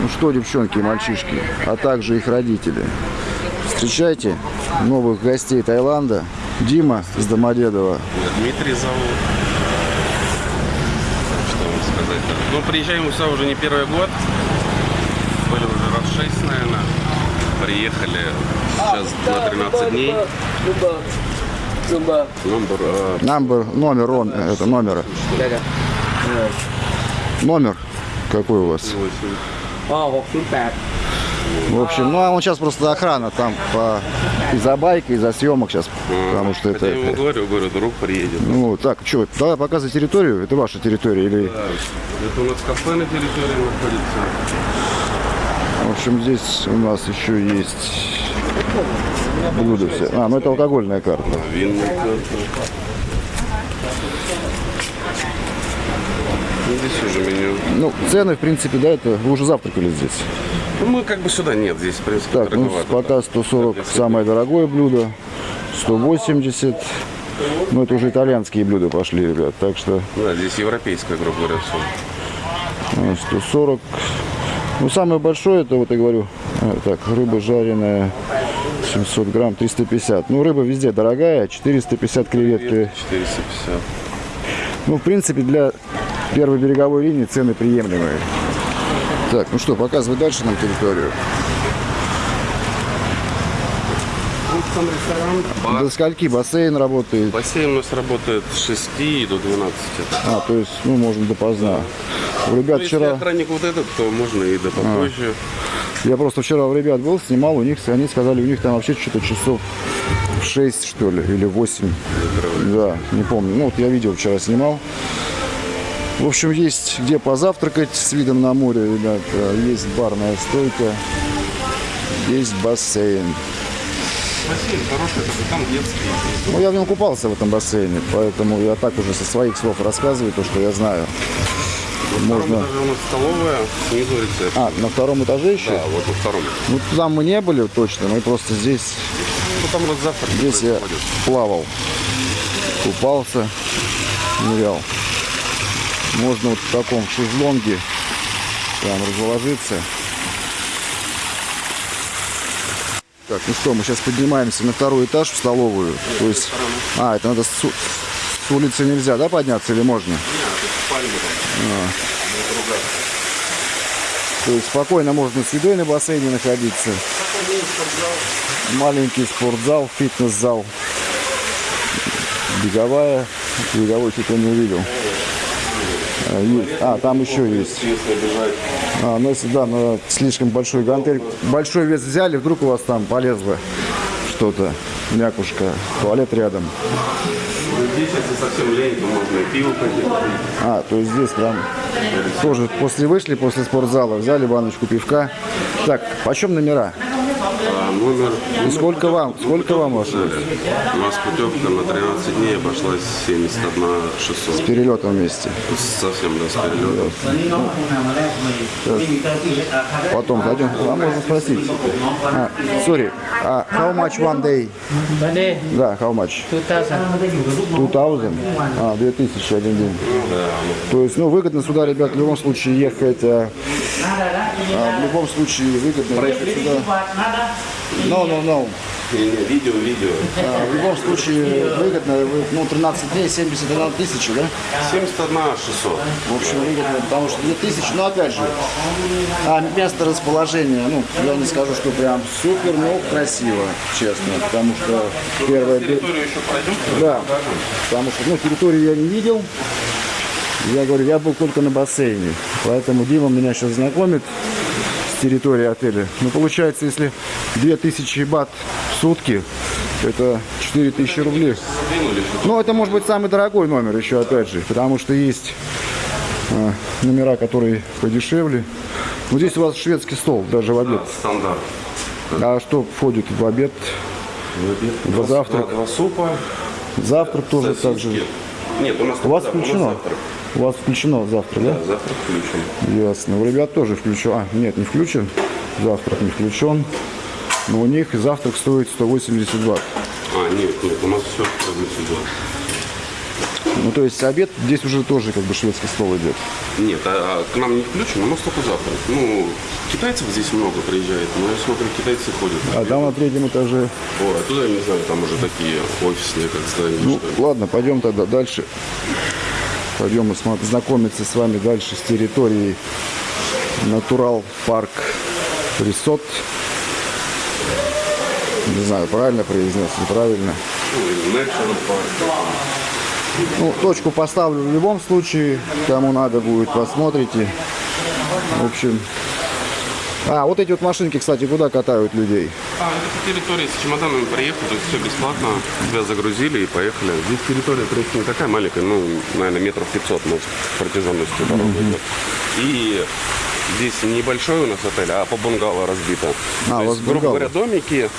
Ну что, девчонки и мальчишки, а также их родители. Встречайте новых гостей Таиланда. Дима из Домодедово. Меня Дмитрий зовут. Что вам сказать-то? Ну, приезжаем мы сюда уже не первый год. Были уже раз шесть, наверное. Приехали сейчас на 13 дней. Номер, э, Номер, номер, он, это номер. Номер какой у вас? 8. อ๋อ608 В общем, ну а он сейчас просто охрана там по из-за байка, из-за съемок сейчас, потому что это. Я ему говорю, говорю, друг приедет. Ну так, что, давай показывай территорию. Это ваша территория или? Это у нас кафе на территории находится. В общем, здесь у нас еще есть блюда все. А, ну это алкогольная карта. Винная карта. Ну, Здесь уже меню. Ну, цены, в принципе, да, это вы уже завтракали здесь. Ну, мы как бы сюда нет, здесь, в принципе, Так, ну пока 140 самое дорогое блюдо, 180. Ну, это уже итальянские блюда пошли, ребят. Так что Да, здесь европейская, грубо говоря, все. э, 140. Ну, самое большое, это вот я говорю, э, так, рыба жареная 700 грамм, 350. Ну, рыба везде дорогая, 450 креветки. 450. Ну, в принципе, для первой береговой линии цены приемлемые. Так, ну что, показывай дальше нам территорию. Там ресторан. Бар. До скольки бассейн работает? Бассейн у нас работает с 6 до 12. А, то есть, ну, можно допоздна. У ребят Ну, если вчера, охранник вот этот, то можно и до попозже. я просто вчера у ребят был, снимал, у них, они сказали, у них там вообще что-то часов в 6, что ли, или 8. Да, не помню. Ну, вот я видео вчера снимал. В общем, есть где позавтракать с видом на море, ребят. Есть барная стойка, есть бассейн. Бассейн хороший, только там детский. Ну, я в нем купался в этом бассейне, поэтому я так уже со своих слов рассказываю то, что я знаю. На Можно- втором этаже у нас столовая, снизу рецепт. А, на втором этаже еще? Да, вот на втором. Ну, туда мы не были точно, мы просто здесь, Ну, там у нас завтрак здесь я плавал, купался, нырял. Можно вот в таком шезлонге там разложиться. Так, ну что, мы сейчас поднимаемся на второй этаж в столовую. То есть, а, это надо с, с улицы нельзя, да, подняться или можно? То есть спокойно можно с едой на бассейне находиться. Маленький спортзал, фитнес-зал. Беговая. Беговой что-то не увидел. А, есть. А, там еще есть. А, ну если да, но слишком большой гантель. Большой вес взяли, вдруг у вас там полезло что-то. Мякушка. Туалет рядом. Ну, Здесь, если совсем лень, то можно и пиво пойти. А, то есть здесь прям тоже после вышли, после спортзала, взяли баночку пивка. Так, почем номера? а номер... И сколько вам, сколько вам обошлось? У нас путевка на 13 дней обошлась 71 600. С перелетом вместе? Совсем, да, с перелетом. Потом зайдем. Вам можно спросить. А, а how much one day? One? Да, how much? 2000. 2000? А, 2000 один день. То есть, ну, выгодно сюда, ребят, в любом случае ехать. А, а в любом случае выгодно ехать сюда. No, no, no. Не-не, видео, видео. А, в любом случае выгодно. Вы, Ну, 13 дней, 71 тысяча, да? 71 600. В общем, выгодно, потому что 2000, но опять же, а место расположения, ну, я не скажу, что прям супер, но красиво, честно, потому что первое... Территорию еще пройдем? Да, потому что, ну, территорию я не видел, я говорю, я был только на бассейне, поэтому Дима меня сейчас знакомит с территорией отеля. Ну, получается, если 2000 бат в сутки, это 4000 рублей. Еще. Ну, это может быть самый дорогой номер еще, опять же, потому что есть а, номера, которые подешевле. Вот здесь у вас шведский стол, даже в обед. Стандарт. А что входит в обед? Два, завтрак. Два супа. Завтрак тоже так же. сосиски. Нет, у нас У вас да, включено? завтрак. У вас включено завтрак, да? Да, завтрак включен. Ясно. У ребят тоже включен. А, нет, не включен. Завтрак не включен. Но у них завтрак стоит 180 бат. А, нет, нет, у нас все сюда. Ну, то есть обед здесь уже тоже как бы шведский стол идет. Нет, а, а к нам не включен, но мы только завтрак. Ну, китайцев здесь много приезжает, но я смотрю, китайцы ходят. А там на третьем этаже. О, а туда, я не знаю, там уже такие офисные, как здания, Ну, ладно, пойдем тогда дальше. Пойдем знакомиться с вами дальше с территорией Натурал Парк Ресот. Не знаю, правильно произнес, неправильно. Ну, точку поставлю в любом случае. Кому надо будет, посмотрите. В общем. А, вот эти вот машинки, кстати, куда катают людей? А, это по территории с чемоданами приехали, то есть все бесплатно, тебя загрузили и поехали. Здесь территория, в принципе, не такая маленькая, ну, наверное, метров 500, может, протяженностью дорога идет. И здесь небольшой у нас отель, а по бунгало разбито. А, то есть, грубо говоря, домики,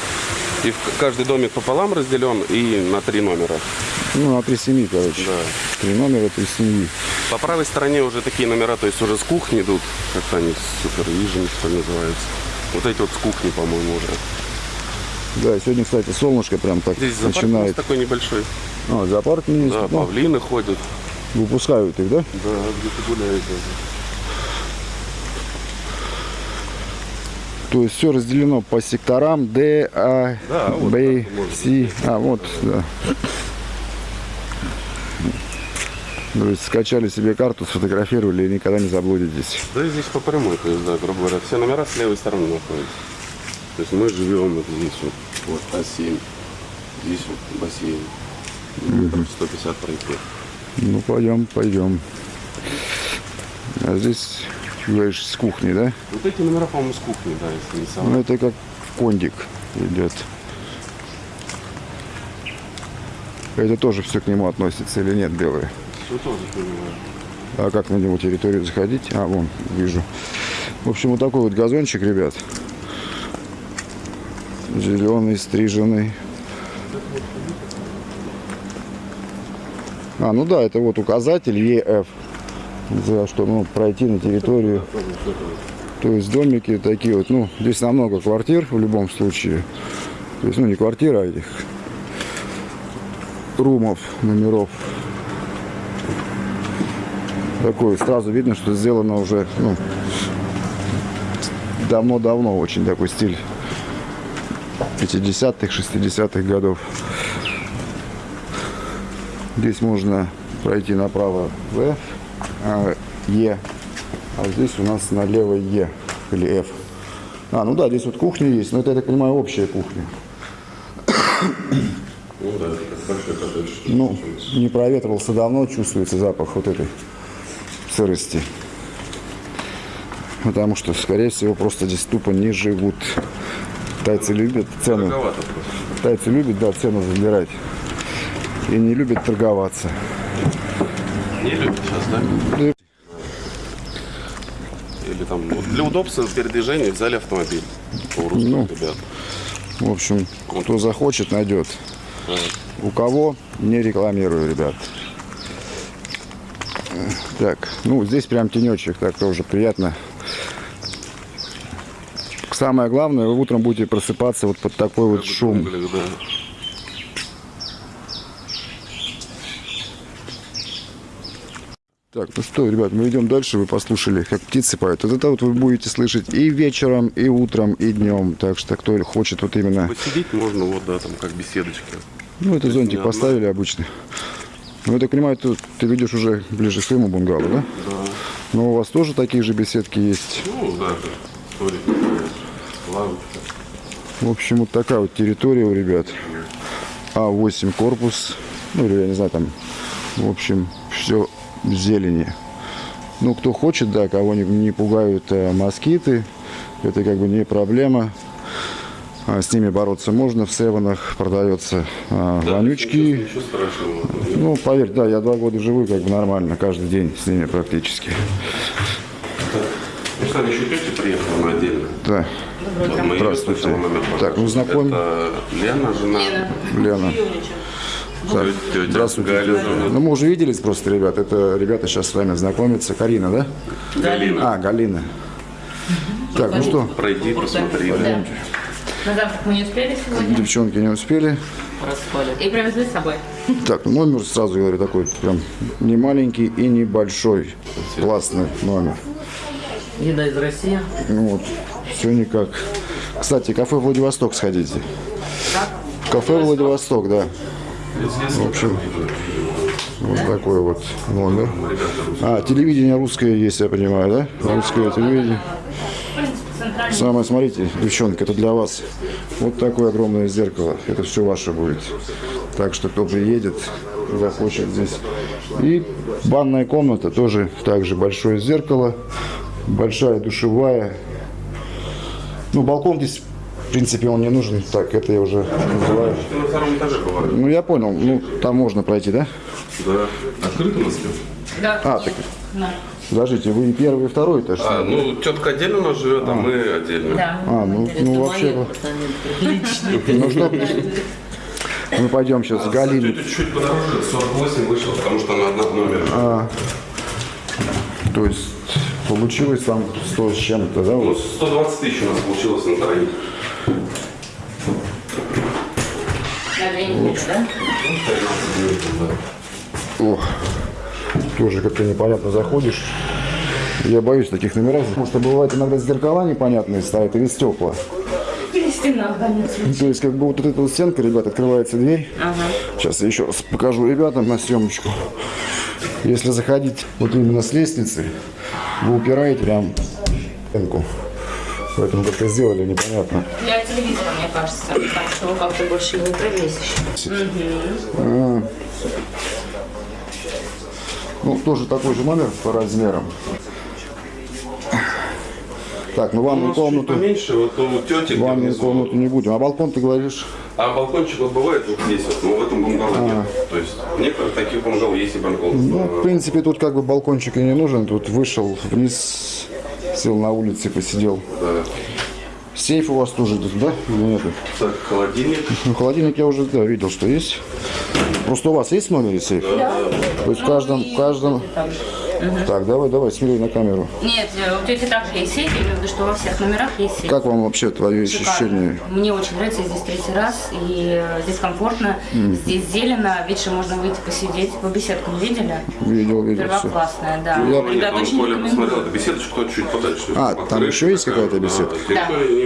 и каждый домик пополам разделен и на три номера. Ну, на три семьи, короче. Да. Три номера, три семьи. По правой стороне уже такие номера, то есть уже с кухни идут, как-то они супер вижен, что ли. Вот эти вот с кухни, по-моему, уже. Да, сегодня, кстати, солнышко прям так Здесь начинает. такой небольшой. А, зоопарк есть. Да, Ну, павлины ходят. выпускают их, да? Да, где-то гуляют. То есть все разделено по секторам D, A, Да, вот можно C. А, вот, да. То есть скачали себе карту, сфотографировали и никогда не заблудитесь. Да и здесь по прямой, то есть, да, грубо говоря, все номера с левой стороны находятся. То есть мы живем вот здесь вот, вот А7, здесь вот бассейн. Метров 150 пройти. Ну, пойдем, пойдем. А здесь, говоришь, с кухни, да? Вот эти номера, по-моему, с кухни, да, если не соврать. Ну, это как кондик идет. Это тоже все к нему относится или нет, белые? А как на него территорию заходить? А, вон, вижу. В общем, вот такой вот газончик, ребят. Зеленый, стриженный. А, ну да, это вот указатель ЕФ. За что, ну, пройти на территорию. То есть домики такие вот, ну, здесь намного квартир в любом случае. То есть, ну, не квартира, а этих румов, номеров такой сразу видно, что сделано уже ну, давно-давно очень такой стиль 50-х, 60-х годов. Здесь можно пройти направо В, а, Е, а здесь у нас налево Е или F. А, ну да, здесь вот кухня есть, но это, я так понимаю, общая кухня. Ну да, это большой коттедж. Ну, не проветривался давно, чувствуется запах вот этой сырости. Потому что, скорее всего, просто здесь тупо не живут. Тайцы любят просто. Тайцы любят, да, цену забирать. И не любят торговаться. Не любят сейчас, да? Или там, вот для удобства передвижения взяли автомобиль Ну. ребят. В общем, кто захочет, найдет. У кого, не рекламирую, ребят. Так, ну здесь прям тенечек, так тоже приятно. Самое главное, вы утром будете просыпаться вот под такой вот шум. Так, ну что, ребят, мы идем дальше, вы послушали, как птицы поют. Вот это вот вы будете слышать и вечером, и утром, и днем. Так что кто хочет вот именно... Посидеть можно, вот, да, там, как беседочки. Ну, это зонтик поставили обычно. Ну, я так понимаю, ты, ты ведешь уже ближе к своему бунгало, да? Да. Но у вас тоже такие же беседки есть. Ну, да, столик, лавочка. В общем, вот такая вот территория у ребят. А8 корпус. Ну, или я не знаю, там, в общем, все в зелени. Ну, кто хочет, да, кого не, не пугают э, москиты, это как бы не проблема. А, с ними бороться можно. В севенах продается а, вонючки. Ничего страшного. Ну, поверь, да, я два года живу как бы нормально, каждый день с ними практически. Ну, кстати, еще тетя приехала на отдельно. Да, Вот мы Здравствуйте. момент Так, ну, знакомь. Это Лена, жена. Лена. Так, Тетя здравствуйте. Галя. Ну, мы уже виделись просто, ребят. Это ребята сейчас с вами знакомятся. Карина, да? Галина. А, Галина. Так, ну что, Пройди, посмотри. да. На завтрак мы не успели сегодня. Девчонки не успели. Расходят. И привезли с собой. Так, ну, номер, сразу говорю, такой прям не маленький и не большой. Классный номер. Еда из России. Ну вот, все никак. Кстати, кафе Владивосток сходите. Кафе Владивосток, да. В общем, вот такой вот номер. А, телевидение русское есть, я понимаю, да? Русское телевидение. Самое, смотрите, девчонка, это для вас. Вот такое огромное зеркало. Это все ваше будет. Так что, кто приедет, захочет здесь. И банная комната тоже также большое зеркало, большая душевая. Ну, балкон здесь, в принципе, он не нужен. Так, это я уже называю. На втором этаже бывает. Ну, я понял. Ну, там можно пройти, да? Да. Открыто у нас? Да. А, так, Да. Подождите, вы и первый, и второй этаж? А, ну, тетка отдельно у нас живет, а мы отдельно. Да. А, ну, ну вообще... Ну что, мы пойдем сейчас с Галиной. Тетя чуть подороже, 48 вышел, потому что она одна в номере. То есть получилось там 100 с чем-то, да? Ну, Вот. 120 тысяч у нас получилось на троих. На две недели, да? Ох, тоже как-то непонятно заходишь. Я боюсь таких номеров, потому что бывает иногда зеркала непонятные ставят или стекла. Или стена. То есть как бы вот эта вот стенка, ребят, открывается дверь. Сейчас я еще раз покажу ребятам на съемочку. Если заходить вот именно с лестницы, вы упираете прям стенку. Поэтому как-то сделали непонятно. Для телевизора, мне кажется. Так что как-то больше не провесишь. Ну, тоже такой же номер по размерам. Так, ну ванную комнату, поменьше, вот у тети ванную комнату не будем. А балкон ты говоришь? А балкончик вот бывает вот здесь вот, но в этом бунгало нет. То есть в некоторых таких бунгало есть и балкон. А. Ну, в принципе, тут как бы балкончик и не нужен. Тут вышел вниз, сел на улице, посидел. Да. Сейф у вас тоже тут, да? Нет? Так, холодильник. Ну, холодильник я уже да, видел, что есть. Просто у вас есть в номере сейф? Да. То есть в каждом, в каждом... Так, давай, давай, смелее на камеру. Нет, у тети также есть сейф, я имею в виду, что во всех номерах есть сейф. Как вам вообще твои Шикарно. ощущения? Мне очень нравится, я здесь третий раз, и э, здесь комфортно, здесь зелено, вечером можно выйти посидеть. Вы беседку не видели? Видел, видел. Первоклассная, да. Я- очень Коля посмотрел, беседочка тут чуть подальше. А, там еще есть какая-то да, беседка?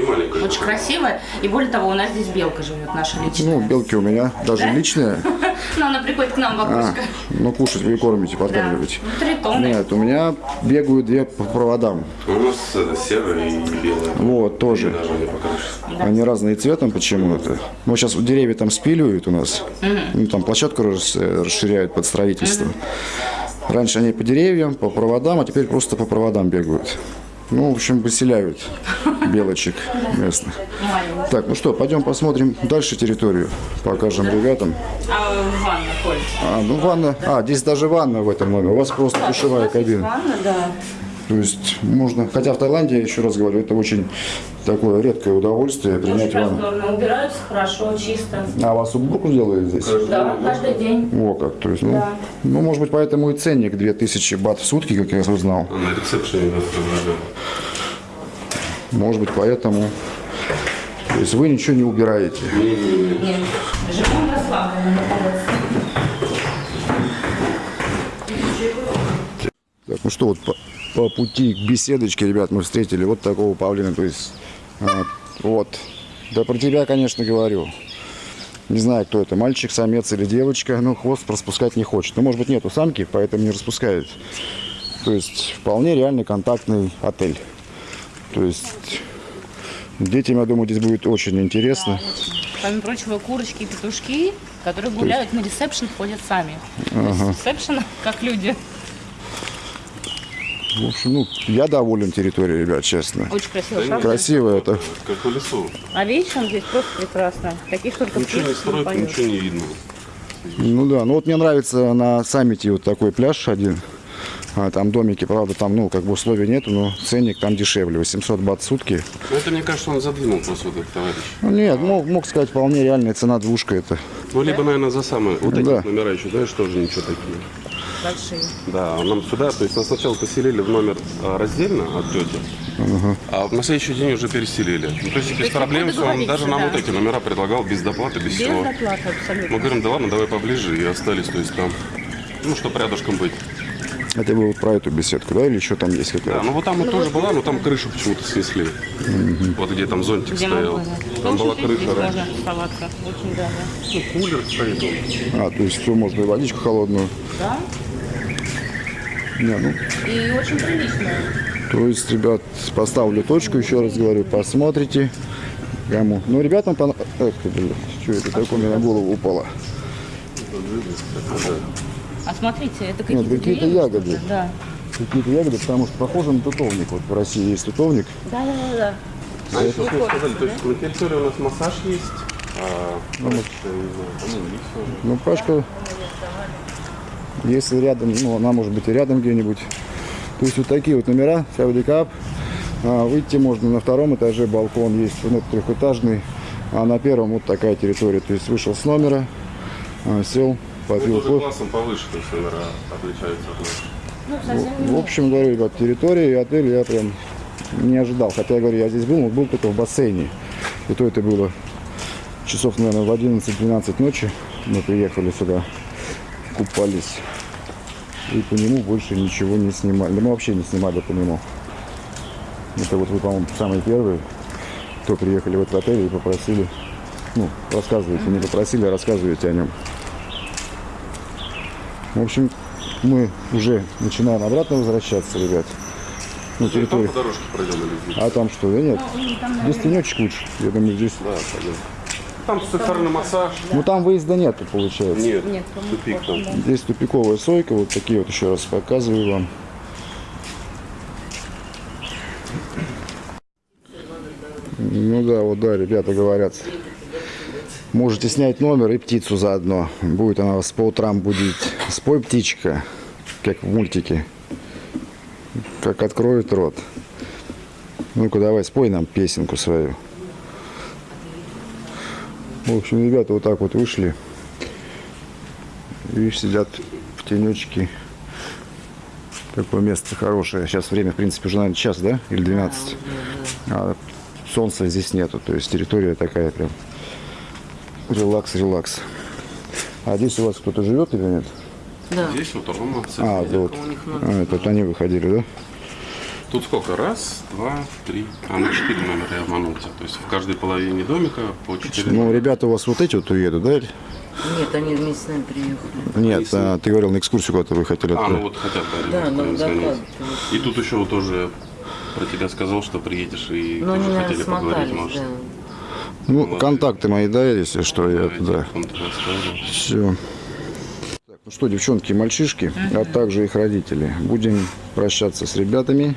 Маленькая. Очень красивая. И более того, у нас здесь белка живет, наша личная. Ну, белки у меня, даже личные. Ну, она приходит к нам, А, бабушка. ну, кушать вы кормите, Да. подкармливаете. Ну, Три тонны. Нет, у меня бегают две по проводам. У нас это серая и белая. Вот, тоже. Даже не покажешь. Они разные цветом почему-то. Ну, сейчас деревья там спиливают у нас. Ну, там площадку рас- расширяют под строительство. Раньше они по деревьям, по проводам, а теперь просто по проводам бегают. Ну, в общем, выселяют белочек местных. Так, ну что, пойдем посмотрим дальше территорию. Покажем ребятам. А ванна, Коль? А, ну ванна. А, здесь даже ванна в этом номере. У вас просто душевая кабина. Ванна, да. То есть можно, хотя в Таиланде, еще раз говорю, это очень такое редкое удовольствие принять ванну. Убираются хорошо, чисто. А вас уборку делают здесь? Да, каждый день. О, как, то есть, ну, Да. ну, может быть, поэтому и ценник 2000 бат в сутки, как я узнал. На ресепшене. Может быть, поэтому... То есть вы ничего не убираете. Нет. Живем расслабленно, наконец-то. Так, ну что, вот по, пути к беседочке, ребят, мы встретили вот такого павлина, то есть, а, вот. Да про тебя, конечно, говорю. Не знаю, кто это, мальчик, самец или девочка, но хвост распускать не хочет. Ну, может быть, нету самки, поэтому не распускает. То есть, вполне реальный контактный отель. То есть, детям, я думаю, здесь будет очень интересно. Помимо прочего, курочки и петушки, которые гуляют на ресепшн, ходят сами. То есть ресепшн, как люди. В общем, ну, я доволен территорией, ребят, честно. Очень красиво, правда? Красиво это. Как в лесу. А вечером здесь просто прекрасно. Таких только Ничего не строят, ничего не видно. Ну да, ну вот мне нравится на саммите вот такой пляж один. А, там домики, правда, там, ну, как бы условий нету, но ценник там дешевле, 800 бат в сутки. Ну, это, мне кажется, он задвинул просто вот этот товарищ. Ну, нет, мог, мог сказать, вполне реальная цена двушка это. Ну, либо, наверное, за самые. Вот эти Да. вот номера еще, знаешь, тоже ничего такие. Большие. Да, нам сюда, то есть нас сначала поселили в номер а, раздельно от тети, а на следующий день уже переселили. Ну, то есть без есть проблем, всё, он даже нам договориться, вот эти номера предлагал без доплаты, без, Без всего. доплаты абсолютно. Мы говорим, да ладно, давай поближе, и остались, то есть там, ну, чтобы рядышком быть. Это вот про эту беседку, да, или еще там есть Да, какая-то? ну вот там вот тоже была, но там крышу почему-то снесли. Вот где там зонтик Где стоял. Там была Слушайте, здесь крыша раньше. Очень даже. Ну, кулер стоит. А, то есть все можно и водичку холодную. Да. Не, ну, И очень прилично. то есть, ребят, поставлю точку, еще раз говорю, посмотрите. Кому. Ну, ребятам понравилось. Эх ты, блин, что это такое у меня на голову упало? А смотрите, это какие-то, какие-то деревья, ягоды. Да. Какие-то ягоды, потому что похоже на тутовник. Вот в России есть тутовник. Да, да, да, да. А еще что сказали, то есть на территории у нас массаж есть, а, ну, тоже. Ну, Пашка, если рядом, ну, она может быть и рядом где-нибудь. То есть вот такие вот номера, Саудикап. А, выйти можно на втором этаже, балкон есть, ну, трехэтажный. А на первом вот такая территория. То есть вышел с номера, а, сел, попил Ну, кофе. классом повыше, то есть номера отличаются от нас. Ну, совсем В общем, говорю, ребят, территория и отель я прям не ожидал. Хотя, я говорю, я здесь был, но был только в бассейне. И то это было часов, наверное, в 11-12 ночи. Мы приехали сюда, купались. И по нему больше ничего не снимали. Да мы вообще не снимали по нему. Это вот вы, по-моему, самые первые, кто приехали в этот отель и попросили, ну, рассказывайте, не попросили, а рассказывайте о нем. В общем, мы уже начинаем обратно возвращаться, ребят. Ну, там территорию. по дорожке пройдем или здесь? А там что? Да нет. Ну, там, Здесь тенечек лучше. Я думаю, здесь. Да, пойдем. Там сексуальный массаж. Ну там выезда нету, получается. Нет, Нет, тупик там. Здесь тупиковая сойка. Вот такие вот еще раз показываю вам. Ну да, вот да, ребята говорят. Можете снять номер и птицу заодно. Будет она вас по утрам будить. Спой, птичка, как в мультике. Как откроет рот. Ну-ка, давай, спой нам песенку свою. В общем, ребята вот так вот вышли. Видишь, сидят в тенечке. Такое место хорошее. Сейчас время, в принципе, уже, наверное, час, да? Или 12. А солнца здесь нету. То есть территория такая прям релакс, релакс. А здесь у вас кто-то живет или нет? Да. Здесь вот Рома. А, вот. А, это вот они выходили, да? Тут сколько? Раз, два, три. А, ну четыре номера я обманул тебя. То есть в каждой половине домика по четыре Ну, ребята у вас вот эти вот уедут, да? Нет, они вместе с нами приехали. Нет, а, ты говорил, на экскурсию куда-то вы хотели. А, отправить. ну вот хотят, да, Да, ребята, нам доклад. И тут еще вот тоже про тебя сказал, что приедешь и Но они, тоже хотели поговорить, может. да. Ну, контакты мои, да, если что, я туда. Все. ну что, девчонки и мальчишки, а также их родители. Будем прощаться с ребятами.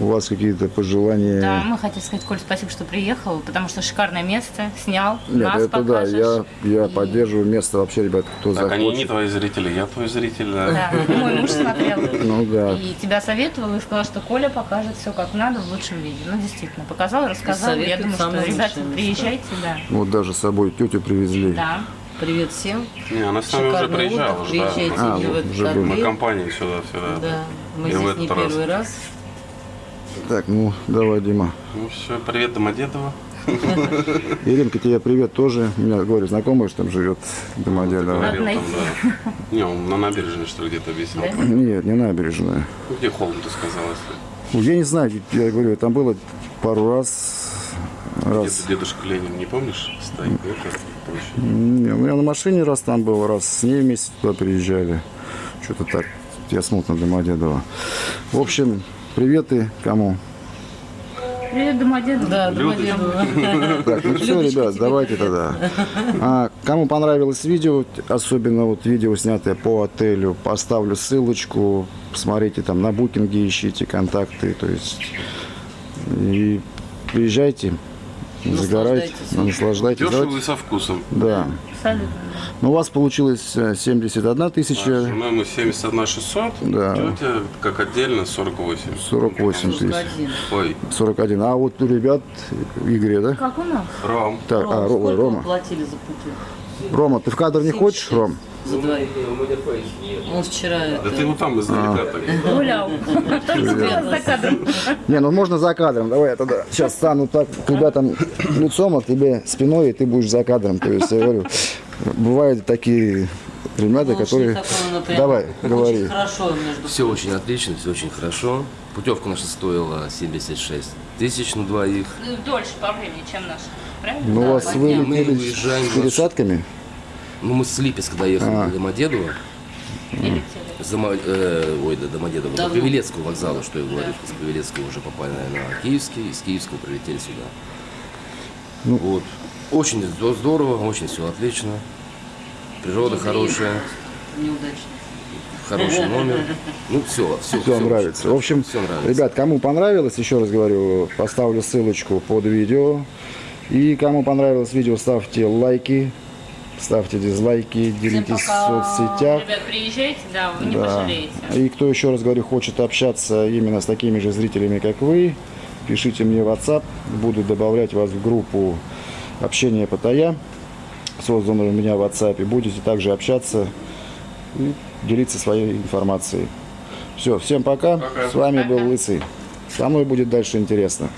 У вас какие-то пожелания? Да, мы хотим сказать, Коль, спасибо, что приехал, потому что шикарное место, снял, Нет, нас это да, я, я И- поддерживаю место вообще, ребят, кто Так, они не захочет. твои зрители, я твой зритель. да. Да, мой муж смотрел. Ну да. И тебя советовал и сказал, что Коля покажет все как надо в лучшем виде. Ну, действительно, показал, рассказал. Я думаю, что, ребята, места. приезжайте, да. Вот даже с собой тетю привезли. Да. Привет всем. Не, она с нами уже приезжала. отдых. уже, да. Приезжайте А, вот, этот уже. Мы компанией сюда, сюда. Да, мы И в здесь этот не раз. первый раз. Так, ну давай, Дима. Ну все, привет Домодедово. Иринка, тебе привет тоже. У меня, говорю, знакомая, что там живет Домодедово. Говорил Надо там, да. Не, он на набережной, что ли, где-то висел. Нет, не набережная. Ну, Где холм, ты сказала, если? Ну, Я не знаю, я говорю, там было пару раз. Раз. Где-то дедушка Ленин, не помнишь? Стоит. Не, ну, я на машине раз там был, раз с ней вместе туда приезжали. Что-то так, я смутно Домодедово. В общем, приветы кому? Привет, Домодедово. Да. Домодедово. Так, ну все, ребят, давайте тогда. А, кому понравилось видео, особенно вот видео, снятое по отелю, поставлю ссылочку. Посмотрите там на букинге, ищите контакты. То есть и приезжайте, загорайте, Наслаждайтесь. наслаждайтесь. Дешево и со вкусом. Да. Абсолютно. Ну, у вас получилось э, 71 тысяча, Жена мы 71 600, Да. тетя как отдельно 48. 48 тысяч, Один. Ой, 41. А вот у ребят, Игоря, да? Как у нас? Ром. Так, а, Ро- ой, Сколько Рома. платили за пути? Рома, ты в кадр не хочешь, Ром? За двоих. Он вчера Да это, ты вот там издалека так. Гулял. За кадром. Не, ну можно за кадром. Давай я тогда сейчас стану так к ребятам лицом, а тебе спиной, и ты будешь за кадром. То есть я говорю, бывают такие ребята, ну, которые... ну, прям Давай, очень говори. хорошо между Все очень отлично, все очень хорошо. Путевка наша стоила 76 тысяч на двоих. Дольше по времени, чем наш. Правильно? Ну, у вас вы мы летели уезжаем с пересадками? Ну, мы с Липецка доехали А. до Домодедово. Или За, Мо- э, ой, до Домодедово, до Давно. Павелецкого вокзала, что я говорю. С Павелецкого уже попали на Киевский, из Киевского прилетели сюда. Ну. вот. Очень здо- здорово, очень все отлично. Природа хорошая, неудачно. хороший номер. Ну, все, все. Все нравится. В общем, все нравится. ребят, кому понравилось, еще раз говорю, поставлю ссылочку под видео. И кому понравилось видео, ставьте лайки, ставьте дизлайки, делитесь в соцсетях. Ребят, приезжайте, да, вы не Да. пожалеете. И кто еще раз говорю, хочет общаться именно с такими же зрителями, как вы, пишите мне в WhatsApp, буду добавлять вас в группу общения Паттайя, созданную у меня в WhatsApp, и будете также общаться и делиться своей информацией. Все, всем пока. С вами был Лысый. Со мной будет дальше интересно.